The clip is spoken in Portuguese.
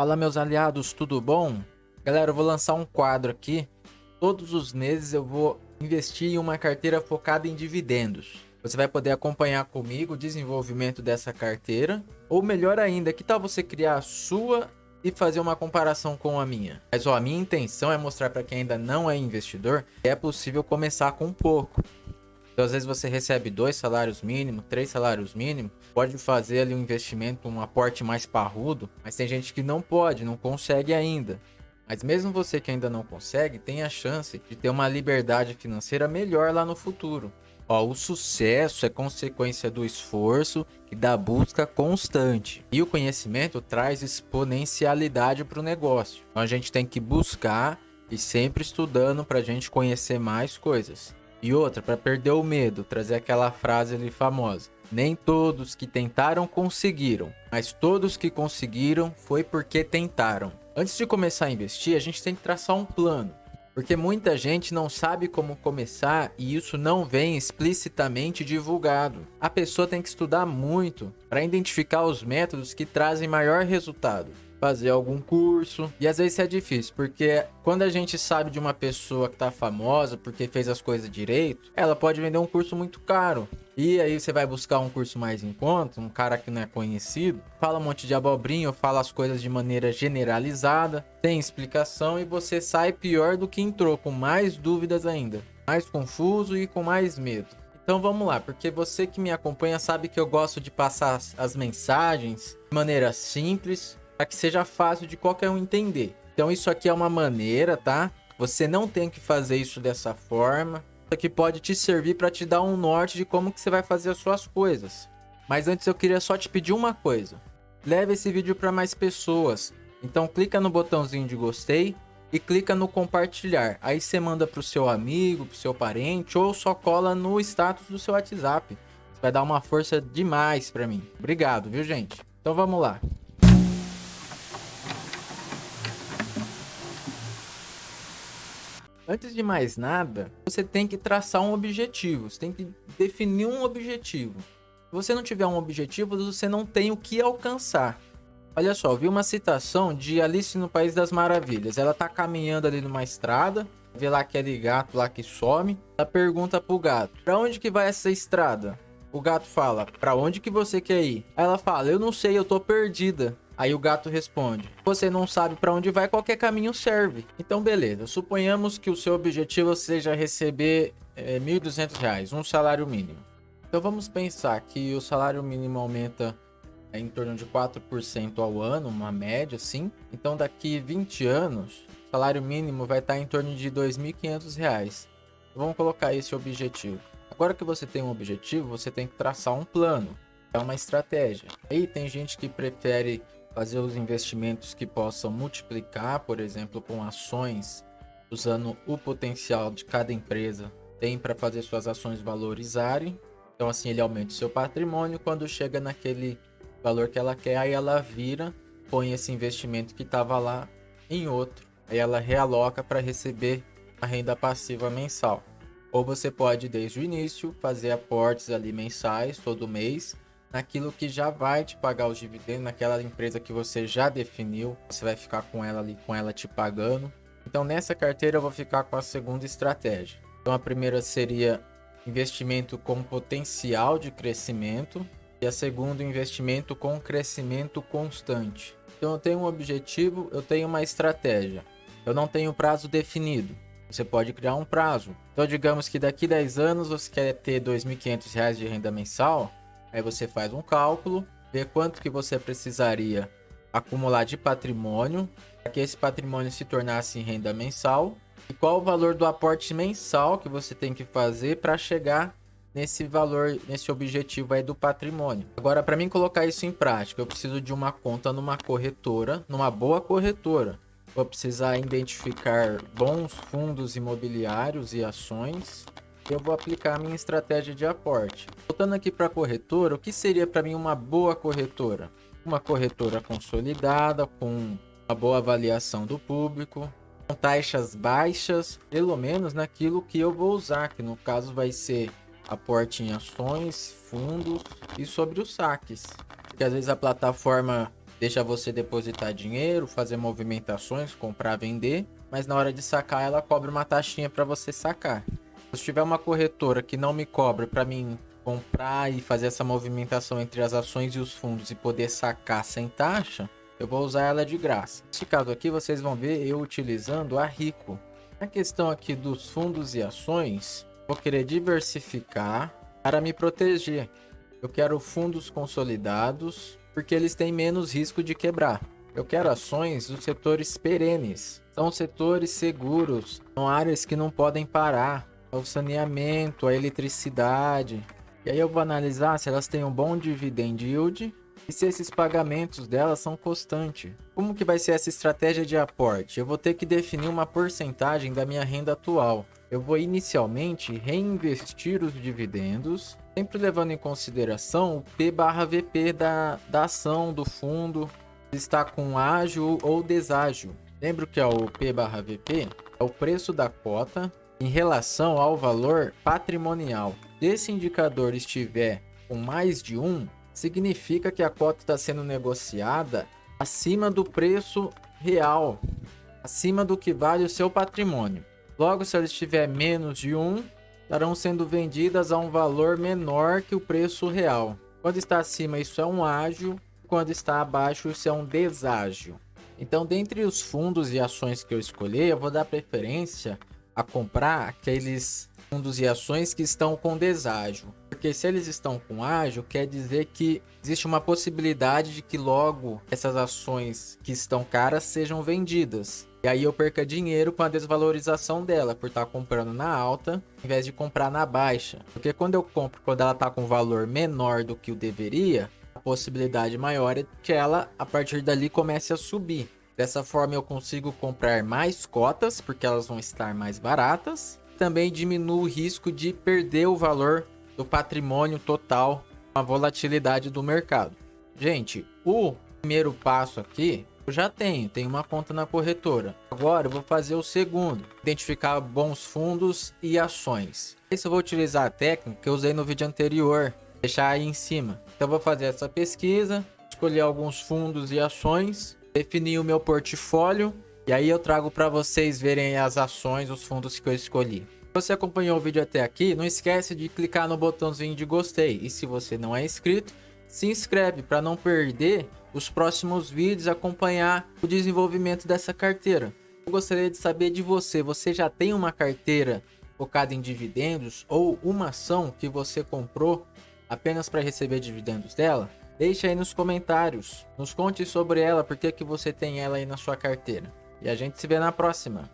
Fala meus aliados, tudo bom? Galera, eu vou lançar um quadro aqui. Todos os meses eu vou investir em uma carteira focada em dividendos. Você vai poder acompanhar comigo o desenvolvimento dessa carteira. Ou melhor ainda, que tal você criar a sua e fazer uma comparação com a minha? Mas ó, a minha intenção é mostrar para quem ainda não é investidor que é possível começar com pouco. Então, às vezes você recebe dois salários mínimos, três salários mínimos, pode fazer ali um investimento, um aporte mais parrudo, mas tem gente que não pode, não consegue ainda. Mas mesmo você que ainda não consegue, tem a chance de ter uma liberdade financeira melhor lá no futuro. Ó, o sucesso é consequência do esforço e da busca constante. E o conhecimento traz exponencialidade para o negócio. Então a gente tem que buscar e sempre estudando para a gente conhecer mais coisas. E outra, para perder o medo, trazer aquela frase ali famosa. Nem todos que tentaram conseguiram, mas todos que conseguiram foi porque tentaram. Antes de começar a investir, a gente tem que traçar um plano. Porque muita gente não sabe como começar e isso não vem explicitamente divulgado. A pessoa tem que estudar muito para identificar os métodos que trazem maior resultado fazer algum curso. E às vezes é difícil, porque quando a gente sabe de uma pessoa que tá famosa porque fez as coisas direito, ela pode vender um curso muito caro. E aí você vai buscar um curso mais em conta, um cara que não é conhecido, fala um monte de abobrinho, fala as coisas de maneira generalizada, tem explicação e você sai pior do que entrou, com mais dúvidas ainda, mais confuso e com mais medo. Então vamos lá, porque você que me acompanha sabe que eu gosto de passar as mensagens de maneira simples, para que seja fácil de qualquer um entender. Então isso aqui é uma maneira, tá? Você não tem que fazer isso dessa forma. Isso aqui pode te servir para te dar um norte de como que você vai fazer as suas coisas. Mas antes eu queria só te pedir uma coisa. Leve esse vídeo para mais pessoas. Então clica no botãozinho de gostei e clica no compartilhar. Aí você manda para o seu amigo, para o seu parente ou só cola no status do seu WhatsApp. Vai dar uma força demais para mim. Obrigado, viu gente? Então vamos lá. Antes de mais nada, você tem que traçar um objetivo, você tem que definir um objetivo. Se você não tiver um objetivo, você não tem o que alcançar. Olha só, vi uma citação de Alice no País das Maravilhas. Ela tá caminhando ali numa estrada, vê lá aquele gato lá que some. Ela pergunta pro gato, pra onde que vai essa estrada? O gato fala, pra onde que você quer ir? Ela fala, eu não sei, eu tô perdida. Aí o gato responde: Você não sabe para onde vai, qualquer caminho serve. Então, beleza. Suponhamos que o seu objetivo seja receber é, R$ 1.200, um salário mínimo. Então, vamos pensar que o salário mínimo aumenta é, em torno de 4% ao ano, uma média, assim. Então, daqui 20 anos, o salário mínimo vai estar em torno de R$ 2.500. Vamos colocar esse objetivo. Agora que você tem um objetivo, você tem que traçar um plano. É uma estratégia. Aí tem gente que prefere fazer os investimentos que possam multiplicar, por exemplo, com ações, usando o potencial de cada empresa, tem para fazer suas ações valorizarem. Então, assim, ele aumenta o seu patrimônio. Quando chega naquele valor que ela quer, aí ela vira, põe esse investimento que estava lá em outro. Aí ela realoca para receber a renda passiva mensal. Ou você pode, desde o início, fazer aportes ali mensais, todo mês, naquilo que já vai te pagar os dividendos, naquela empresa que você já definiu, você vai ficar com ela ali, com ela te pagando. Então nessa carteira eu vou ficar com a segunda estratégia. Então a primeira seria investimento com potencial de crescimento e a segunda investimento com crescimento constante. Então eu tenho um objetivo, eu tenho uma estratégia. Eu não tenho prazo definido. Você pode criar um prazo. Então digamos que daqui 10 anos você quer ter R$ 2.500 de renda mensal, Aí você faz um cálculo, vê quanto que você precisaria acumular de patrimônio para que esse patrimônio se tornasse em renda mensal e qual o valor do aporte mensal que você tem que fazer para chegar nesse valor, nesse objetivo aí do patrimônio. Agora, para mim colocar isso em prática, eu preciso de uma conta numa corretora, numa boa corretora. Vou precisar identificar bons fundos imobiliários e ações eu vou aplicar a minha estratégia de aporte. Voltando aqui para a corretora, o que seria para mim uma boa corretora? Uma corretora consolidada, com uma boa avaliação do público, com taxas baixas, pelo menos naquilo que eu vou usar, que no caso vai ser aporte em ações, fundos e sobre os saques. Porque às vezes a plataforma deixa você depositar dinheiro, fazer movimentações, comprar, vender, mas na hora de sacar ela cobra uma taxinha para você sacar. Se tiver uma corretora que não me cobra para mim comprar e fazer essa movimentação entre as ações e os fundos e poder sacar sem taxa, eu vou usar ela de graça. Nesse caso aqui, vocês vão ver eu utilizando a Rico. Na questão aqui dos fundos e ações, vou querer diversificar para me proteger. Eu quero fundos consolidados, porque eles têm menos risco de quebrar. Eu quero ações dos setores perenes. São setores seguros, são áreas que não podem parar. É o saneamento, a eletricidade. E aí eu vou analisar se elas têm um bom dividend yield e se esses pagamentos delas são constantes. Como que vai ser essa estratégia de aporte? Eu vou ter que definir uma porcentagem da minha renda atual. Eu vou inicialmente reinvestir os dividendos, sempre levando em consideração o P barra VP da, da ação, do fundo, se está com ágil ou deságio. Lembro que é o P barra VP é o preço da cota em relação ao valor patrimonial. Se esse indicador estiver com mais de 1, significa que a cota está sendo negociada acima do preço real, acima do que vale o seu patrimônio. Logo, se ela estiver menos de 1, estarão sendo vendidas a um valor menor que o preço real. Quando está acima, isso é um ágio, quando está abaixo, isso é um deságio. Então, dentre os fundos e ações que eu escolher, eu vou dar preferência a comprar aqueles fundos e ações que estão com deságio. Porque se eles estão com ágio, quer dizer que existe uma possibilidade de que logo essas ações que estão caras sejam vendidas. E aí eu perca dinheiro com a desvalorização dela, por estar comprando na alta, em vez de comprar na baixa. Porque quando eu compro, quando ela está com valor menor do que o deveria, a possibilidade maior é que ela, a partir dali, comece a subir. Dessa forma eu consigo comprar mais cotas, porque elas vão estar mais baratas, também diminui o risco de perder o valor do patrimônio total com a volatilidade do mercado. Gente, o primeiro passo aqui eu já tenho, tenho uma conta na corretora. Agora eu vou fazer o segundo, identificar bons fundos e ações. Esse eu vou utilizar a técnica que eu usei no vídeo anterior, deixar aí em cima. Então vou fazer essa pesquisa, escolher alguns fundos e ações, definir o meu portfólio e aí eu trago para vocês verem as ações, os fundos que eu escolhi. Se você acompanhou o vídeo até aqui, não esquece de clicar no botãozinho de gostei. E se você não é inscrito, se inscreve para não perder os próximos vídeos acompanhar o desenvolvimento dessa carteira. Eu gostaria de saber de você, você já tem uma carteira focada em dividendos ou uma ação que você comprou apenas para receber dividendos dela? Deixe aí nos comentários, nos conte sobre ela, por que, que você tem ela aí na sua carteira. E a gente se vê na próxima.